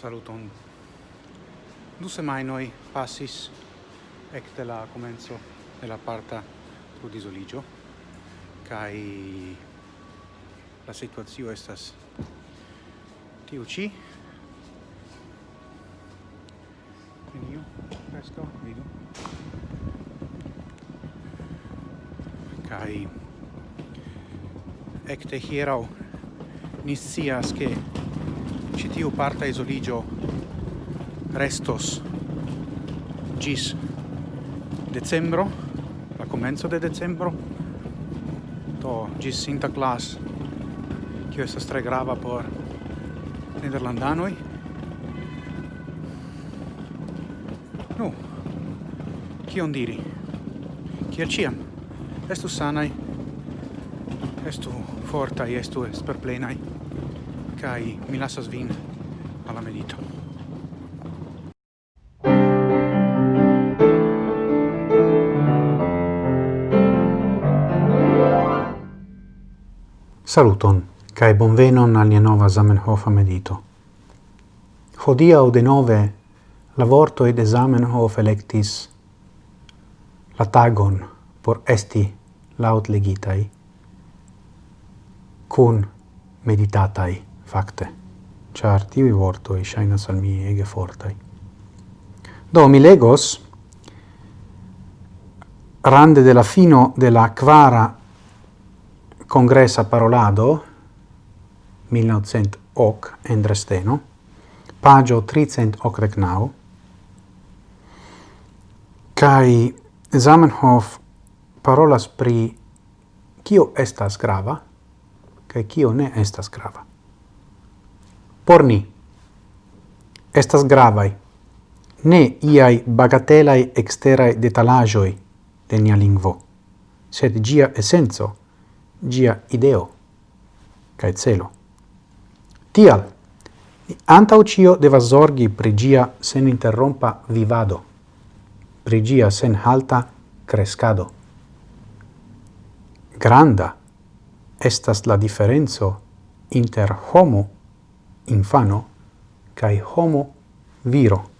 Saluton. Du semainoi passis ecte la comenzo de la parta pludisoligio, cae la situazio estas tiu ci. Veniu, presto, vidu. Cae ecte hierau ni che citiu parta isoligio. Restos. Gis. Decembro, la comenzo de decembro, to gis sinta clas, cio estas tre grava por nederlandanoi. Nu, cion diri? Ciel ciam, estu sanai, estu fortai, estu esperplenai kai mi lasas vin alla medito. Saluton, cae bonvenon al nia nova Zamenhof medito. Hodiau de nove la vorto ed Zamenhof electis la tagon por esti laut legitai, cun meditatai. Fakte, char tivi vortoi shainas al mi ege fortai. Do mi legos rande de la fino de la quara congressa parolado 1900 hoc en Dresdeno, pagio 389, kai Zamenhof parolas pri kio estas grava, kai kio ne estas grava por ni estas gravai. ne iai bagatelai exterai detalajoi de nia lingvo, sed gia essenzo, gia ideo cae celo. Tial, ni antaŭ ĉio devas zorgi pri gia sen interrompa vivado, pri sen halta crescado Granda estas la differenzo inter homo infano kai homo viro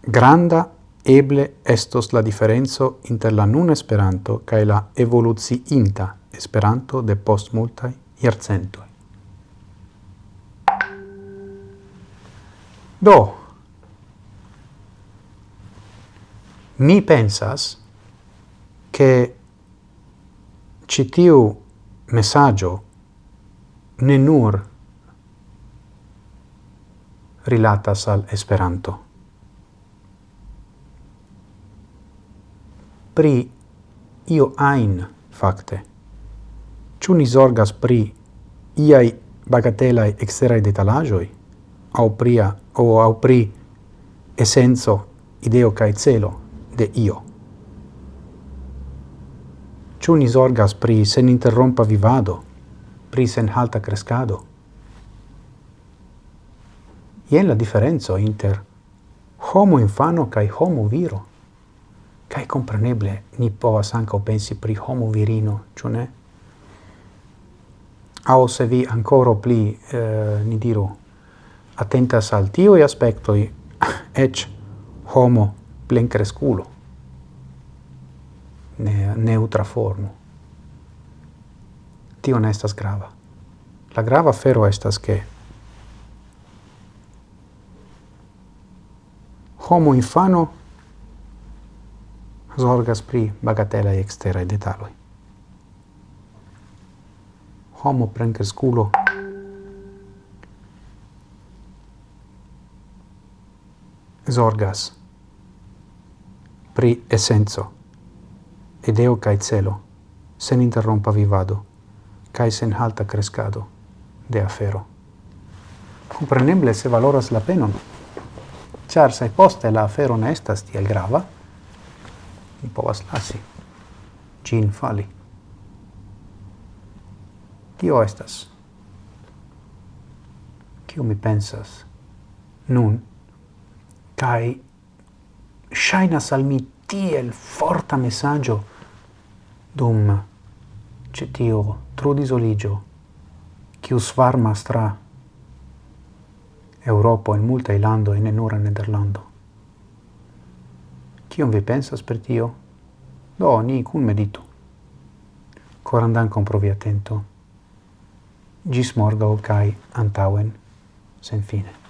granda eble estos la diferenzo inter la nun Esperanto kai la evoluzi inta Esperanto de post multai jarcentoj. Do, mi pensas che citiu messaggio ne nur rilatas al Esperanto. Pri io ein fakte. Ciu ni zorgas pri iaj bagatelaj eksteraj detalaĵoj aŭ pri aŭ aŭ pri esenco, ideo kaj celo de io? Ciu ni zorgas pri seninterrompa vivado? prisen halta crescado. Ien la differenzo inter homo infano cae homo viro. Cae compreneble ni povas anca pensi pri homo virino, ciò ne? Ao se vi ancora pli, eh, ni diru, attentas al tioi aspectoi, ec homo plen cresculo. ne, neutra formo tio ne estas grava. La grava fero estas che homo infano zorgas pri bagatela eksteraj detaloj. Homo plenkreskulo zorgas pri esenco, ideo kaj celo, sen interrompa vivado cae sen halta crescado de afero. Compreneble se valoras la penon, char se poste la afero ne estas tiel grava, mi povas lasi, gin fali. Tio estas. Cio mi pensas. Nun, cae shainas al mi tiel forta messaggio dum cetio trudisoligio, quiu varmas tra Europa in multae e ne nura Nederlando. Cion vi pensas per tio? Do, ni cun meditu. Corandan dankon provi atento. Gis morgau cae antauen sen fine.